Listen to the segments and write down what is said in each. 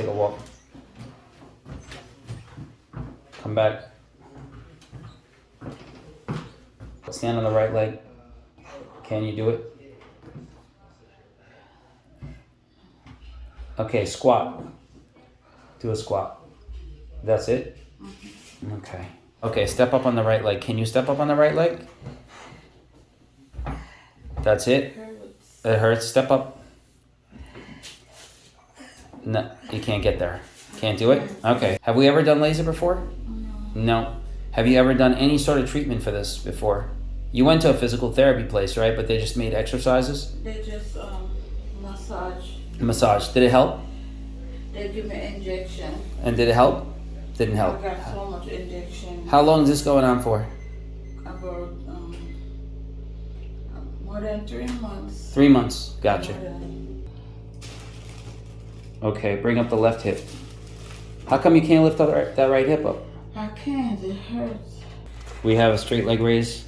take a walk. Come back. Stand on the right leg. Can you do it? Okay, squat. Do a squat. That's it? Mm-hmm. Okay. Okay, step up on the right leg. Can you step up on the right leg? That's it? It hurts. Step up. No, you can't get there. Can't do it? Okay. Have we ever done laser before? No. Have you ever done any sort of treatment for this before? You went to a physical therapy place, right? But they just made exercises? They just um, massage. Massage. Did it help? They give me injection. And did it help? Didn't help. I got so much injection. How long is this going on for? About um, more than three months. Three months. Gotcha. Okay, bring up the left hip. How come you can't lift that right, that right hip up? I can't. It hurts. We have a straight leg raise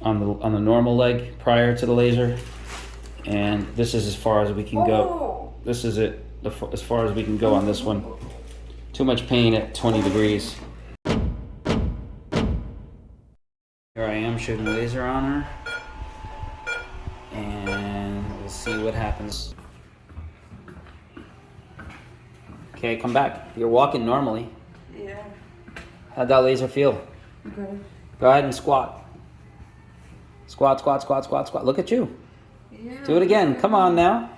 on the on the normal leg prior to the laser, and this is as far as we can go. Oh. This is it, as far as we can go on this one. Too much pain at 20 degrees. Here I am shooting laser on her, and we'll see what happens. Okay, come back. You're walking normally. Yeah. How'd that laser feel? Good. Go ahead and squat. Squat, squat, squat, squat, squat. Look at you. Yeah. Do it again. Come on now.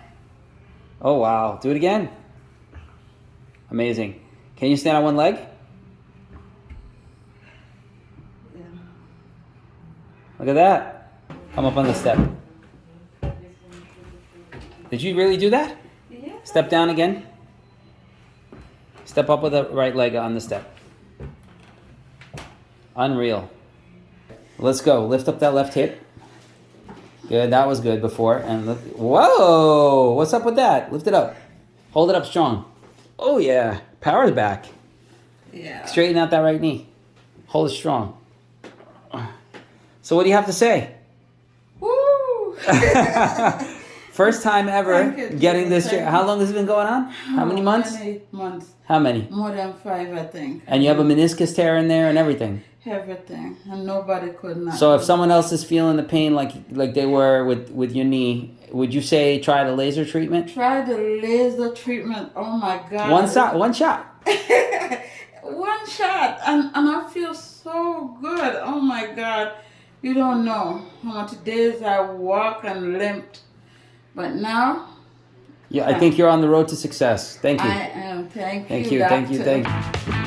Oh, wow. Do it again. Amazing. Can you stand on one leg? Yeah. Look at that. Come up on the step. Did you really do that? Yeah. Step down again. Step up with the right leg on the step. Unreal. Let's go. Lift up that left hip. Good. That was good before. And whoa! What's up with that? Lift it up. Hold it up strong. Oh yeah. Power's back. Yeah. Straighten out that right knee. Hold it strong. So what do you have to say? Woo! First time ever getting this. you. How long has it been going on? How many months? Many months. How many? More than five, I think. And you have a meniscus tear in there and everything. Everything. And nobody could not. So if someone else is feeling the pain like like they were with with your knee, would you say try the laser treatment? Try the laser treatment. Oh my God. One shot, one shot. One shot. And, and I feel so good. Oh my God. You don't know how much days I walk and limped. But now Yeah, I think you're on the road to success. Thank you. I am. Thank, Thank you. you. Thank you. Thank you.